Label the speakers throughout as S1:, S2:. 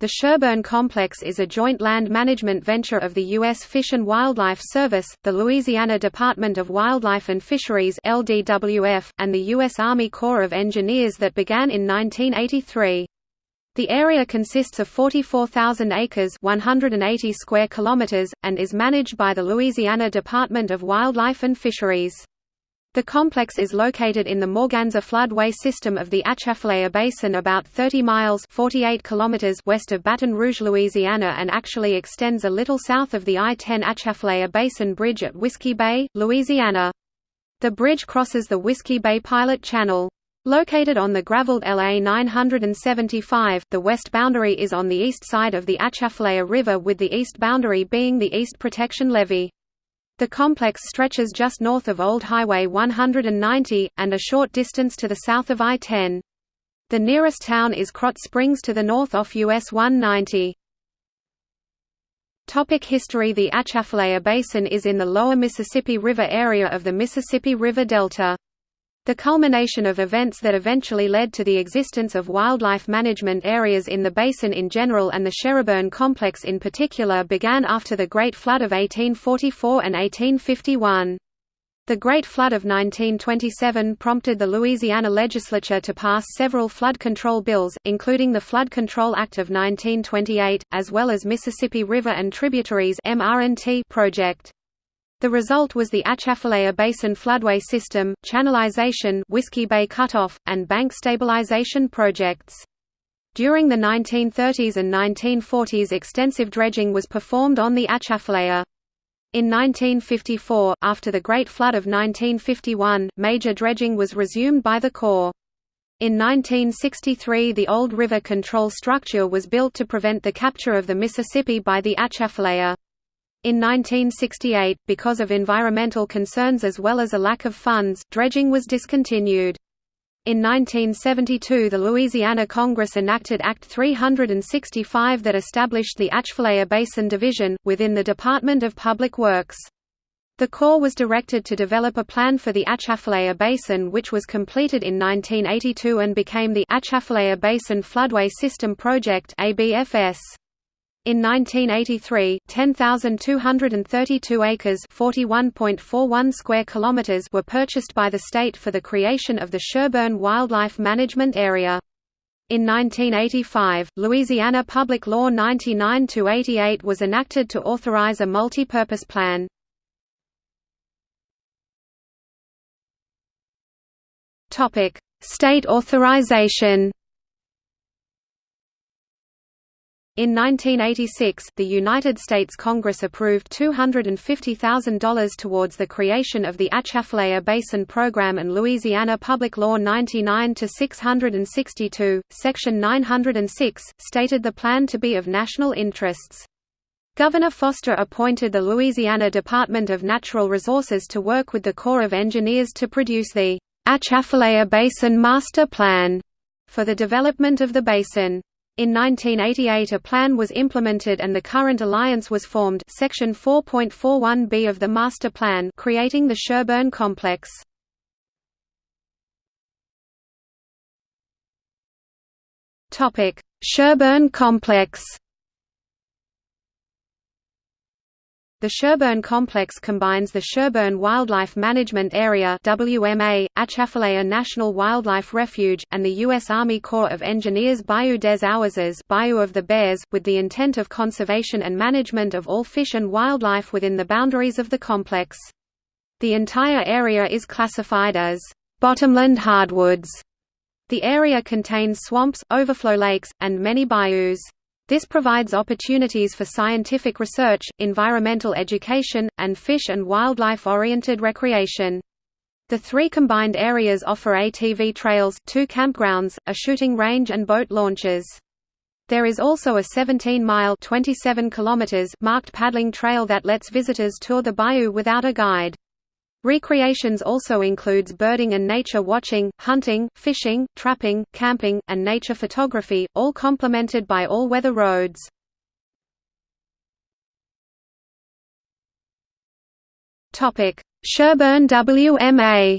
S1: The Sherburne Complex is a joint land management venture of the U.S. Fish and Wildlife Service, the Louisiana Department of Wildlife and Fisheries LDWF, and the U.S. Army Corps of Engineers that began in 1983. The area consists of 44,000 acres 180 square kilometers, and is managed by the Louisiana Department of Wildlife and Fisheries. The complex is located in the Morganza floodway system of the Atchafalaya Basin about 30 miles 48 kilometers west of Baton Rouge, Louisiana and actually extends a little south of the I-10 Atchafalaya Basin Bridge at Whiskey Bay, Louisiana. The bridge crosses the Whiskey Bay Pilot Channel. Located on the graveled LA 975, the west boundary is on the east side of the Atchafalaya River with the east boundary being the East Protection Levee. The complex stretches just north of Old Highway 190, and a short distance to the south of I-10. The nearest town is Krotz Springs to the north off US 190. Topic history The Atchafalaya Basin is in the lower Mississippi River area of the Mississippi River Delta. The culmination of events that eventually led to the existence of wildlife management areas in the basin in general and the Sherburne complex in particular began after the Great Flood of 1844 and 1851. The Great Flood of 1927 prompted the Louisiana legislature to pass several flood control bills, including the Flood Control Act of 1928, as well as Mississippi River and Tributaries project. The result was the Atchafalaya Basin floodway system, channelization Whiskey Bay cutoff, and bank stabilization projects. During the 1930s and 1940s extensive dredging was performed on the Atchafalaya. In 1954, after the Great Flood of 1951, major dredging was resumed by the Corps. In 1963 the old river control structure was built to prevent the capture of the Mississippi by the Atchafalaya. In 1968, because of environmental concerns as well as a lack of funds, dredging was discontinued. In 1972 the Louisiana Congress enacted Act 365 that established the Atchafalaya Basin Division, within the Department of Public Works. The Corps was directed to develop a plan for the Atchafalaya Basin which was completed in 1982 and became the Atchafalaya Basin Floodway System Project ABFS. In 1983, 10,232 acres (41.41 square kilometers) were purchased by the state for the creation of the Sherburne Wildlife Management Area. In 1985, Louisiana Public Law 99-88 was enacted to authorize a multi-purpose plan. Topic: State authorization. In 1986, the United States Congress approved $250,000 towards the creation of the Atchafalaya Basin Program and Louisiana Public Law 99-662, Section 906, stated the plan to be of national interests. Governor Foster appointed the Louisiana Department of Natural Resources to work with the Corps of Engineers to produce the Atchafalaya Basin Master Plan for the development of the basin. In 1988 a plan was implemented and the current alliance was formed Section 4.41b of the Master Plan creating the Sherburne Complex. Sherburne Complex The Sherburne Complex combines the Sherburne Wildlife Management Area WMA, Atchafalaya National Wildlife Refuge, and the U.S. Army Corps of Engineers Bayou des Ourses Bayou of the Bears, with the intent of conservation and management of all fish and wildlife within the boundaries of the complex. The entire area is classified as bottomland hardwoods. The area contains swamps, overflow lakes, and many bayous. This provides opportunities for scientific research, environmental education, and fish and wildlife-oriented recreation. The three combined areas offer ATV trails, two campgrounds, a shooting range and boat launches. There is also a 17-mile (27 kilometers) marked paddling trail that lets visitors tour the bayou without a guide. Recreations also includes birding and nature watching, hunting, fishing, trapping, camping, and nature photography, all complemented by all-weather roads. Sherburne WMA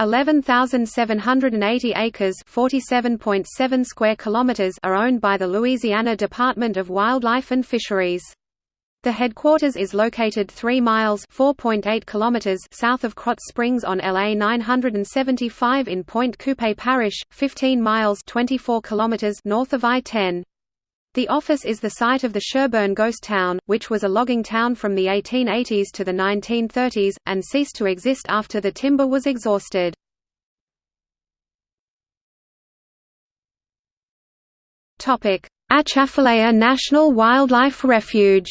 S1: 11,780 acres (47.7 square kilometers) are owned by the Louisiana Department of Wildlife and Fisheries. The headquarters is located 3 miles (4.8 kilometers) south of Krotz Springs on LA 975 in Pointe Coupee Parish, 15 miles (24 kilometers) north of I-10. The office is the site of the Sherburne Ghost Town, which was a logging town from the 1880s to the 1930s, and ceased to exist after the timber was exhausted. Atchafalaya National Wildlife Refuge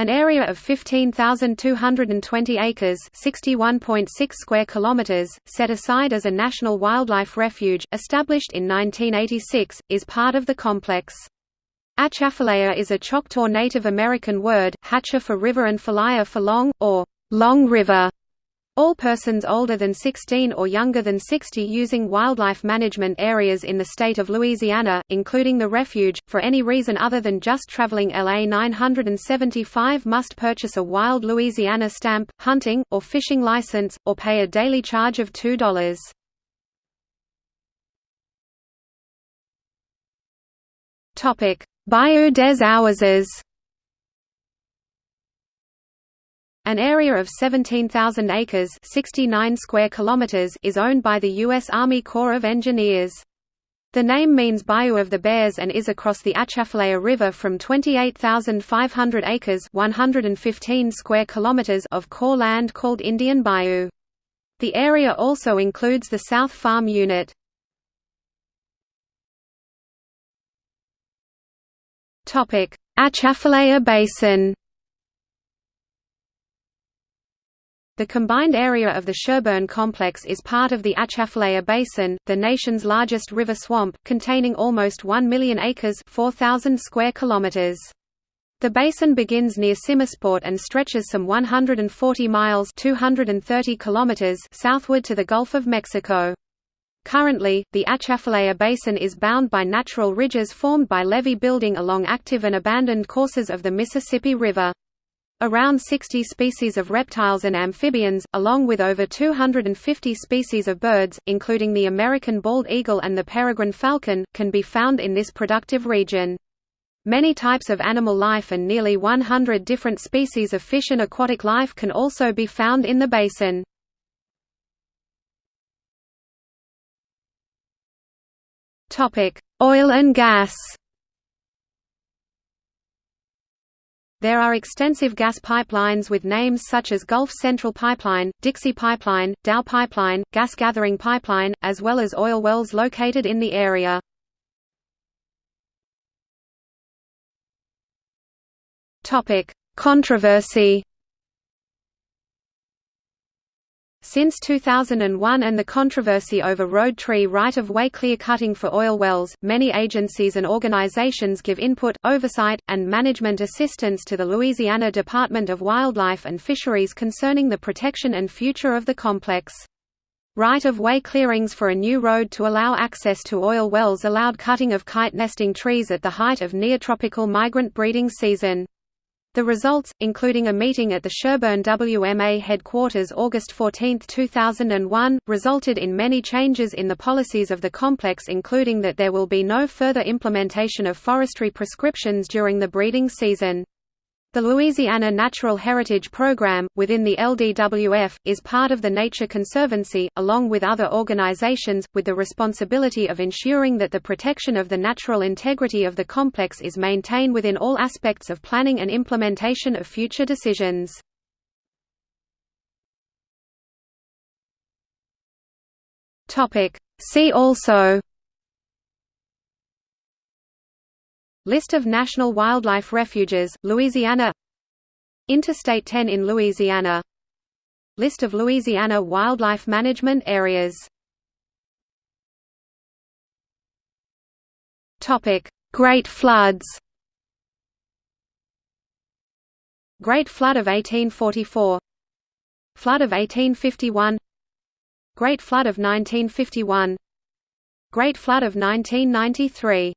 S1: An area of 15,220 acres (61.6 square kilometers), set aside as a national wildlife refuge, established in 1986, is part of the complex. Atchafalaya is a Choctaw Native American word, Hatcha for river and Falaya for long, or long river. All persons older than 16 or younger than 60 using wildlife management areas in the state of Louisiana, including the refuge, for any reason other than just traveling LA 975 must purchase a Wild Louisiana stamp, hunting, or fishing license, or pay a daily charge of $2. Bayou des Ourses An area of 17,000 acres 69 square kilometers is owned by the U.S. Army Corps of Engineers. The name means Bayou of the Bears and is across the Atchafalaya River from 28,500 acres 115 square kilometers of Corps land called Indian Bayou. The area also includes the South Farm Unit. Atchafalaya Basin The combined area of the Sherburne complex is part of the Atchafalaya Basin, the nation's largest river swamp, containing almost 1 million acres 4,000 square kilometers. The basin begins near Simmesport and stretches some 140 miles 230 kilometers southward to the Gulf of Mexico. Currently, the Atchafalaya Basin is bound by natural ridges formed by levee building along active and abandoned courses of the Mississippi River. Around 60 species of reptiles and amphibians, along with over 250 species of birds, including the American bald eagle and the peregrine falcon, can be found in this productive region. Many types of animal life and nearly 100 different species of fish and aquatic life can also be found in the basin. Oil and gas There are extensive gas pipelines with names such as Gulf Central Pipeline, Dixie Pipeline, Dow Pipeline, Gas Gathering Pipeline, as well as oil wells located in the area. Controversy Since 2001 and the controversy over road tree right-of-way clear-cutting for oil wells, many agencies and organizations give input, oversight, and management assistance to the Louisiana Department of Wildlife and Fisheries concerning the protection and future of the complex. Right-of-way clearings for a new road to allow access to oil wells allowed cutting of kite nesting trees at the height of neotropical migrant breeding season. The results, including a meeting at the Sherburne WMA headquarters August 14, 2001, resulted in many changes in the policies of the complex including that there will be no further implementation of forestry prescriptions during the breeding season. The Louisiana Natural Heritage Program, within the LDWF, is part of the Nature Conservancy, along with other organizations, with the responsibility of ensuring that the protection of the natural integrity of the complex is maintained within all aspects of planning and implementation of future decisions. See also List of national wildlife refuges, Louisiana Interstate 10 in Louisiana List of Louisiana wildlife management areas Great floods Great Flood of 1844 Flood of 1851 Great Flood of 1951 Great Flood of 1993